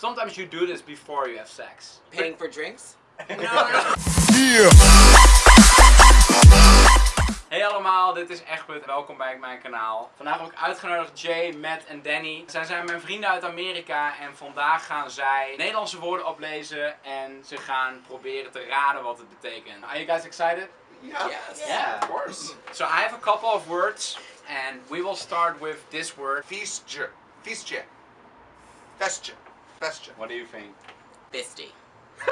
Sometimes you do this before you have sex. Paying for drinks? No. Hey allemaal, dit is Egbert. Welkom bij mijn kanaal. Vandaag heb ik uitgenodigd Jay, Matt en Danny. Zij zijn mijn vrienden uit Amerika en vandaag gaan zij Nederlandse woorden oplezen en ze gaan proberen te raden wat het betekent. Are you guys excited? Yeah. Yes. Yeah. Of course. So I have a couple of words and we will start with this word. Feastje. Feastje. Festje. Festje. What do you think? Fisty.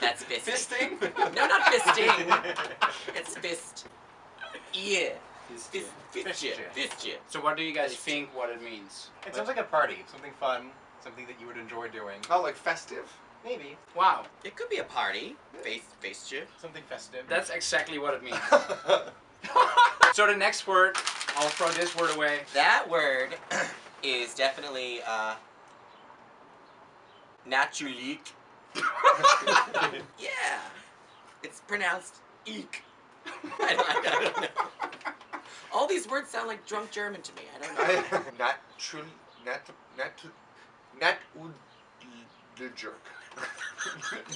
That's fisting. Fisting? No, not fisting. It's fist. Yeah. Fist- Fist. Fistje. Fistje. So what do you guys think what it means? It sounds like a party, something fun, something that you would enjoy doing. Oh, like festive? Maybe Wow, It could be a party. Face, fistje. something festive. that's exactly what it means. So the next word, I'll throw this word away. That word is definitely uh naturlik. yeah. It's pronounced eek. I don't, I don't know. All these words sound like drunk German to me. I don't know. Natural. Nat. Nat. Nat. The jerk.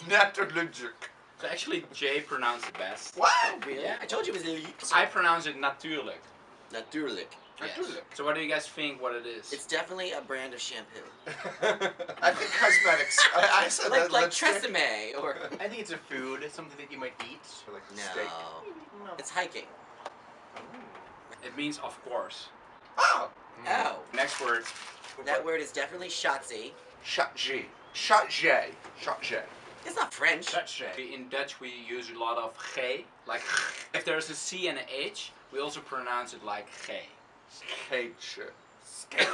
Natural jerk. So actually Jay pronounced it best. What? Oh, really? Yeah. I told you it was elite. I pronounce it natuurlijk. Natuurlijk. Yes. Natuurlijk. So what do you guys think what it is? It's definitely a brand of shampoo. I think cosmetics. I, I said Like that. like. Tresemme or I think it's a food, something that you might eat. Or like no. steak. No. It's hiking. It means of course. Oh. Hmm. Oh. Next word. That word is definitely shotzi. Shot G. Shot J. Shot J. It's not French. Such a. In Dutch we use a lot of G. Like if there's a C and an H, we also pronounce it like G. Skate.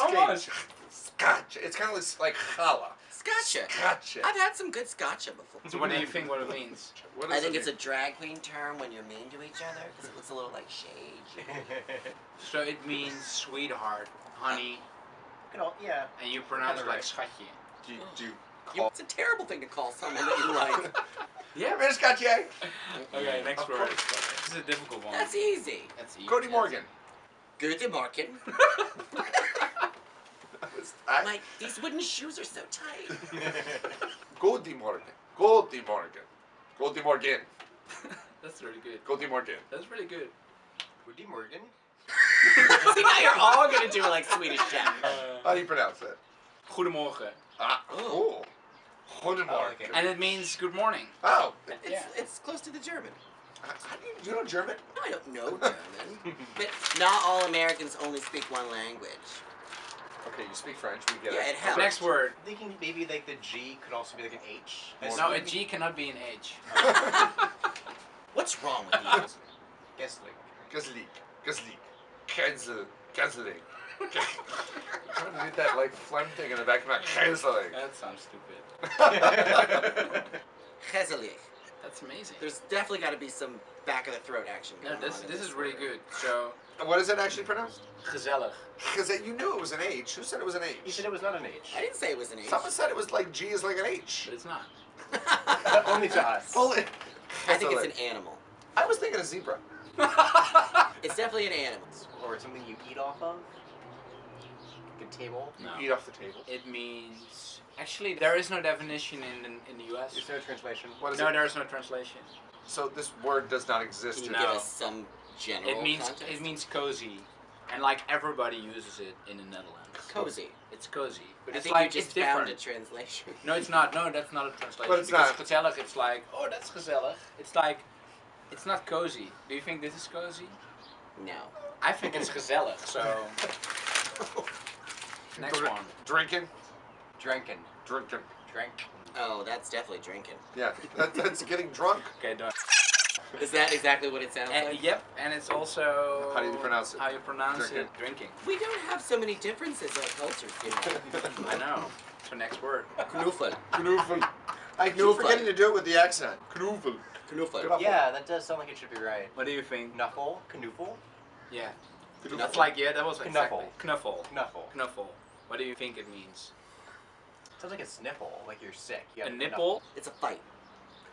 Almost. Scotch. It's kind of like, like challah. Scotcha. Scotch. I've had some good scotcha before. So what do you think what it means? What I think it it's a drag queen term when you're mean to each other because it looks a little like shade. So it means sweetheart, honey, Good old- yeah. and you pronounce it like right. schatje. Do you, do you You- call It's a terrible thing to call someone that you like. Yeah, man, Scotch eh? Okay, next Of word. Course. This is a difficult one. That's easy. That's easy. Cody Morgan. Guten Morgen. I- Like, these wooden shoes are so tight. Goldie Morgan. Goldie Morgan. Goldie Morgan. That's really good. Goldie Morgan. That's really good. Woody Morgan. See, now you're all gonna do like Swedish chef. How do you pronounce that? Goedemorgen. Ah, cool. Goedie Oh, Morgan. okay. And it means good morning. Oh, It's, Yeah. it's close to the German. Uh, how do you, you know German? No, I don't know German. but not all Americans only speak one language. Okay, you speak French. We get Yeah, it. it helps. Next word. I'm thinking maybe like the G could also be like an H. No, No, a assume- G cannot be an H. What's wrong with you? Guess like. Gazlik. Gazlik. Kenzel. Kenzeling. I'm trying to do that like phlegm thing in the back of my Kenzeling. That sounds stupid. Gezellig. That's amazing. There's definitely got to be some back of the throat action. No, going this on in this is really good. So what is it actually pronounced? gezellig. Because you knew it was an H. Who said it was an H? You said it was not an H. I didn't say it was an H. Someone said it was like G is like an H. But it's not. Only to us. Well, it- I think it's an animal. I was thinking a zebra. It's definitely an animal. Or something you eat off of. Like a table. No. Eat off the table. It means actually there is no definition in in, in the US. There's no translation. What is No, it? there is no translation. So this word does not exist. Can you in No. give us some general It means context? it means cozy, and like everybody uses it in the Netherlands. cozy. It's cozy, but I it's think like you just it's found different. a translation. No, it's not. No, that's not a translation. But it's because not. gezellig. It's like, oh, that's gezellig. It's like, it's not cozy. Do you think this is cozy? No. I think it's gezellig. So next Dr- one. Drinking. Drinking. Drinking. Drink. Oh, that's definitely drinking. Yeah, that, that's getting drunk. Okay, done. Is that exactly what it sounds And, like? yep, and it's also How do you pronounce it? How you pronounce Drinking. it? Drinking. We don't have so many differences in our cultures, you know. I know. So next word. Knuffel. Knuffel. I keep Knuffel. forgetting to do it with the accent. Knuffel. Knuffel. Knuffel. Yeah, that does sound like it should be right. What do you think? Knuffle. Knuffle. Yeah. Knuffel. That's like yeah, that was exactly. Knuffle. Knuffle. Knuffle. Knuffle. What do you think it means? Sounds like a sniffle, like you're sick. You A have nipple? It's a fight.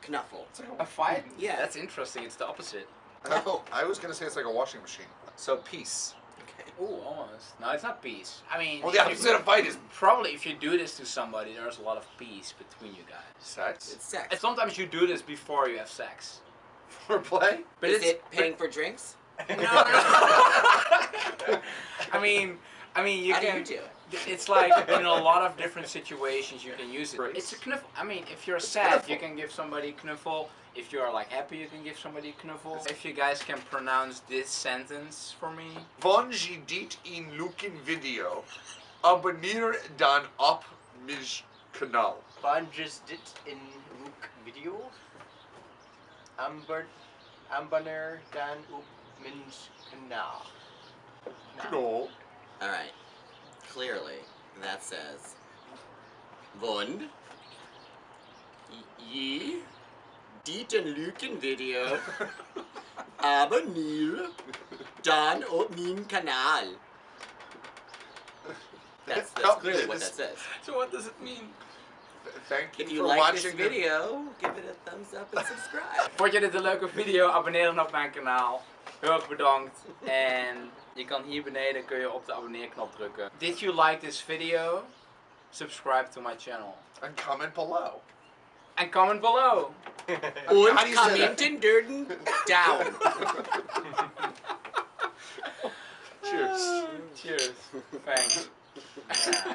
A Knuffle. A fight? Yeah. That's interesting. It's the opposite. No. I was gonna say it's like a washing machine. So peace. Okay. Ooh, almost. No, it's not peace. I mean, Well, the if you- opposite of fight is probably if you do this to somebody, there's a lot of peace between you guys. sex It's sex. And sometimes you do this before you have sex. for play. But Is it paying for drinks? No, no, no. I mean, I mean, you How can. do you do it? It's like in a lot of different situations you can use it. It's a knuffle. I mean, if you're sad, you can give somebody a knuffle. If you're like happy, you can give somebody a knuffle. If you guys can pronounce this sentence for me. Vanji dit in Lukin video. Abonneer dan op mijn kanaal. Banjes dit in Rook video. Amber, Ambaner dan op Min's kanaal. Knol. All right. Clearly, that says Vond ye dit en luken video abonneer dan op mijn kanaal. That's, that's clearly what that says. So what does it mean? Thank you If you for like this watching the video, give it a thumbs up and subscribe. Vond je dit een leuke video? Abonneer dan op mijn kanaal. Heel erg bedankt. En je kan hier beneden kun je op de abonneerknop drukken. Did you like this video? Subscribe to my channel. and comment below. And comment below. Und commenten durden down. Cheers. Cheers. Thanks.